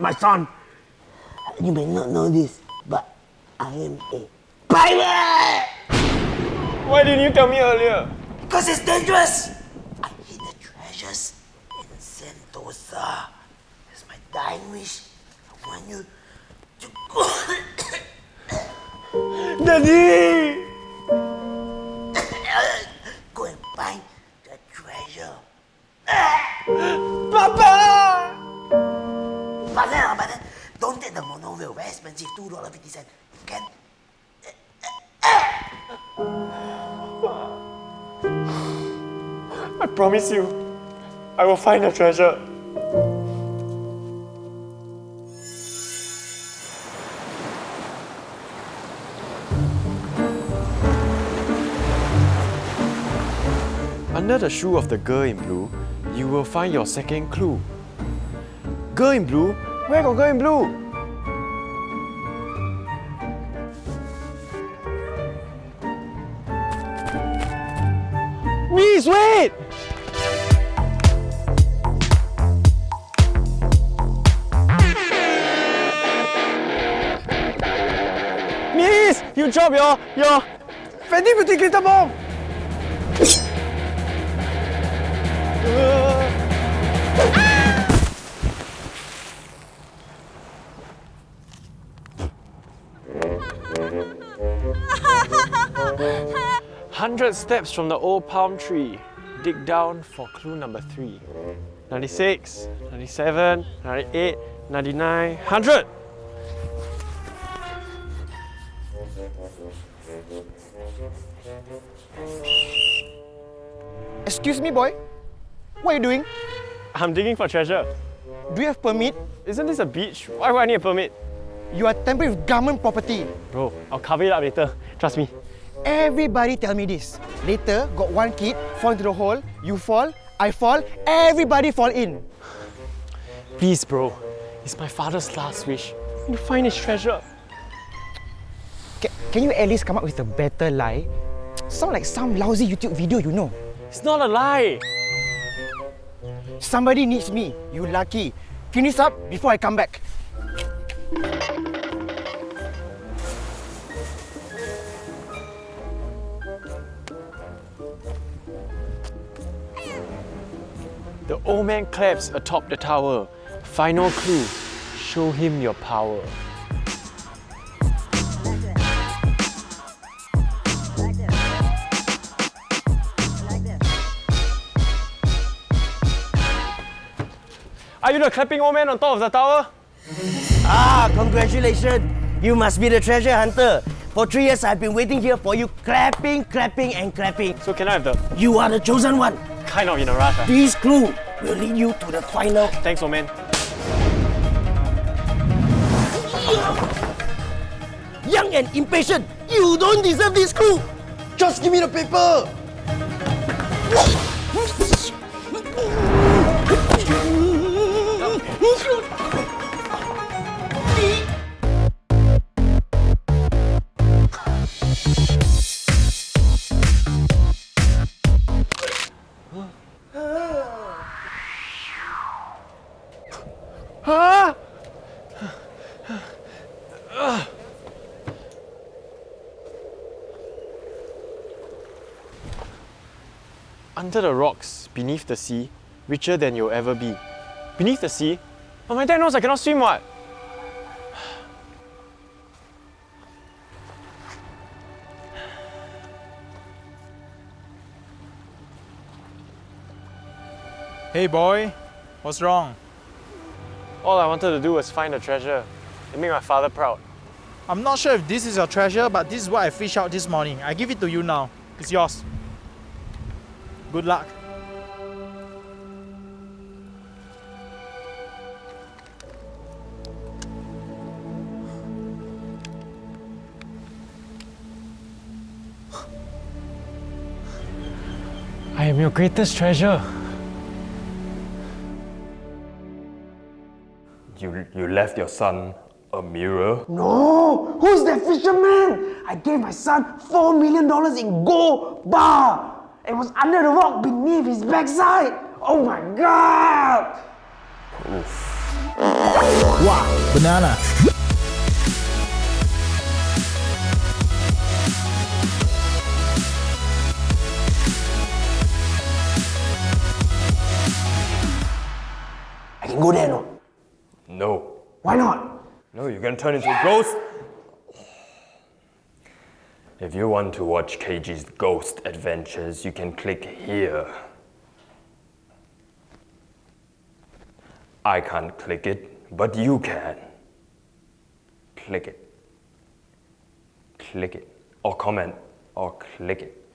my son. You may not know this, but I am a pirate! Why didn't you tell me earlier? Because it's dangerous! I hid the treasures in Sentosa. It's my dying wish. I want you to go. Daddy! The monorail. Very expensive. Two dollar fifty cent. You can. I promise you, I will find the treasure. Under the shoe of the girl in blue, you will find your second clue. Girl in blue? Where got girl in blue? Wait! Miss, you dropped your your Fenty Beauty glitter bomb. Hundred steps from the old palm tree. Dig down for clue number three. 96, 97, 98, 99, 100! Excuse me, boy. What are you doing? I'm digging for treasure. Do you have permit? Isn't this a beach? Why would I need a permit? You are tampering with government property. Bro, I'll cover it up later. Trust me. Everybody tell me this. Later, got one kid fall into the hole, you fall, I fall, everybody fall in. Please, bro. It's my father's last wish. To find his treasure. Ca- can you at least come up with a better lie? Sound like some lousy YouTube video, you know. It's not a lie. Somebody needs me. You lucky. Finish up before I come back. The old man claps atop the tower. Final clue. Show him your power. Are you the clapping old man on top of the tower? Ah, congratulations. You must be the treasure hunter. For three years, I've been waiting here for you, clapping, clapping, and clapping. So can I have the You are the chosen one. Kind of in a rush? ah? This clue will lead you to the final. Thanks, old man. Young and impatient, you don't deserve this clue. Just give me the paper! Under the rocks, beneath the sea, richer than you'll ever be. Beneath the sea? But my dad knows I cannot swim what? Hey boy, what's wrong? All I wanted to do was find a treasure and make my father proud. I'm not sure if this is your treasure, but this is what I fished out this morning. I give it to you now. It's yours. Good luck. I am your greatest treasure. You, you left your son a mirror? No, who's that fisherman? I gave my son four million dollars in gold bar. It was under the rock beneath his backside. Oh my god! Wow, banana. No, you're gonna turn into a ghost. If you want to watch KG's ghost adventures, you can click here. I can't click it, but you can. Click it. Click it. Or comment, or click it.